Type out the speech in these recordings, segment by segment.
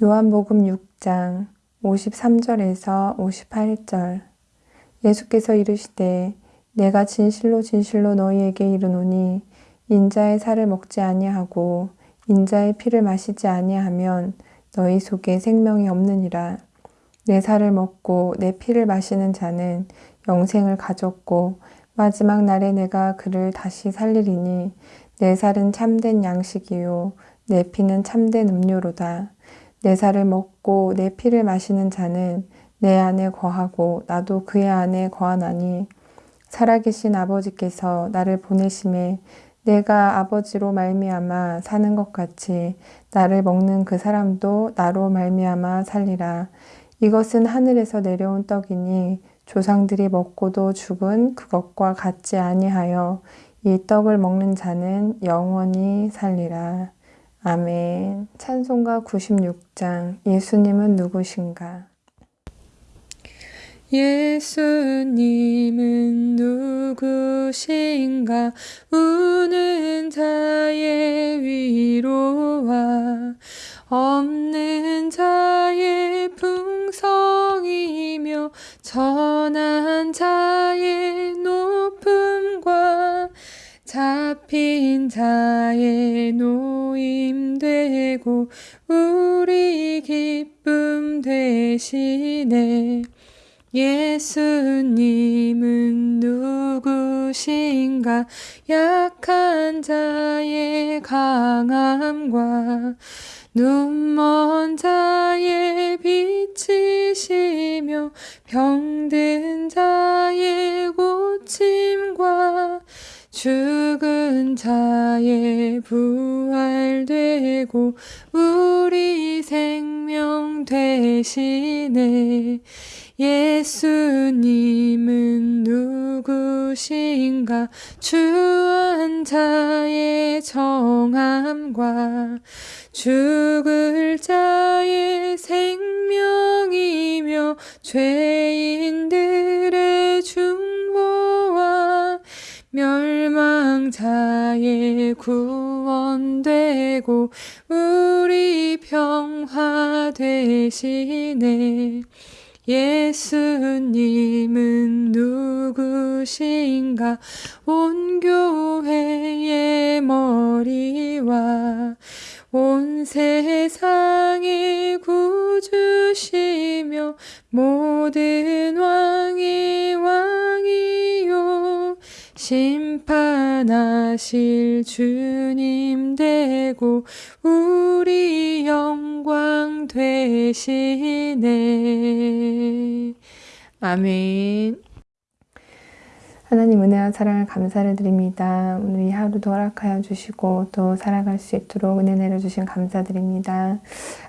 요한복음 6장 53절에서 58절 예수께서 이르시되 내가 진실로 진실로 너희에게 이르노니 인자의 살을 먹지 아니하고 인자의 피를 마시지 아니하면 너희 속에 생명이 없느니라. 내 살을 먹고 내 피를 마시는 자는 영생을 가졌고 마지막 날에 내가 그를 다시 살리리니 내 살은 참된 양식이요 내 피는 참된 음료로다. 내 살을 먹고 내 피를 마시는 자는 내 안에 거하고 나도 그의 안에 거하나니 살아계신 아버지께서 나를 보내심에 내가 아버지로 말미암아 사는 것 같이 나를 먹는 그 사람도 나로 말미암아 살리라. 이것은 하늘에서 내려온 떡이니 조상들이 먹고도 죽은 그것과 같지 아니하여 이 떡을 먹는 자는 영원히 살리라. 아멘. 찬송가 96장 예수님은 누구신가? 예수님은 누구신가 우는 자의 위로와 없는 자의 풍성이며 전한 자 잡힌 자의 노임되고 우리 기쁨 되시네. 예수님은 누구신가? 약한 자의 강함과 눈먼 자의 빛이시며 병든 자의 고침과 죽은 자의 부활되고 우리 생명 되시네. 예수님은 누구신가? 주한 자의 정함과 죽을 자의 생명이며 죄인 멸망자의 구원되고 우리 평화 되시네. 예수님은 누구신가? 온 교회의 머리와 온 세상의 구주시며 모든 왕 심판하실 주님 되고 우리 영광 되시네. 아멘. 하나님 은혜와 사랑을 감사를 드립니다. 오늘 이 하루도 허락하여 주시고 또 살아갈 수 있도록 은혜 내려주신 감사드립니다.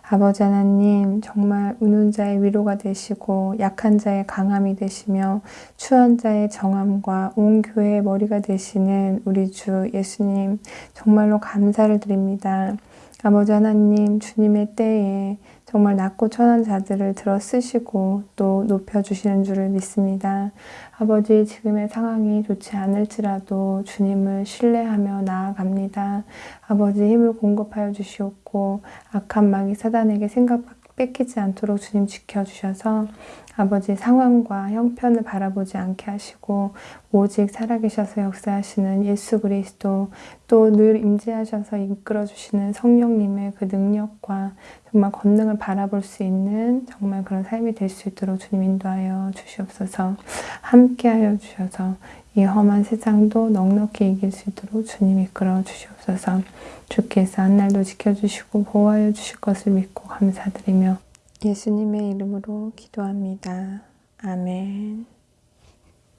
아버지 하나님 정말 우는 자의 위로가 되시고 약한 자의 강함이 되시며 추한 자의 정함과 온 교회의 머리가 되시는 우리 주 예수님 정말로 감사를 드립니다. 아버지 하나님 주님의 때에 정말 낮고 천한 자들을 들어 쓰시고 또 높여주시는 줄을 믿습니다. 아버지 지금의 상황이 좋지 않을지라도 주님을 신뢰하며 나아갑니다. 아버지 힘을 공급하여 주시옵고 악한 마귀 사단에게 생각 뺏기지 않도록 주님 지켜주셔서 아버지 상황과 형편을 바라보지 않게 하시고 오직 살아계셔서 역사하시는 예수 그리스도 또 늘 임재하셔서 이끌어주시는 성령님의 그 능력과 정말 권능을 바라볼 수 있는 정말 그런 삶이 될 수 있도록 주님 인도하여 주시옵소서. 함께하여 주셔서 이 험한 세상도 넉넉히 이길 수 있도록 주님 이끌어 주시옵소서. 주께서 한 날도 지켜주시고 보호하여 주실 것을 믿고 감사드리며 예수님의 이름으로 기도합니다. 아멘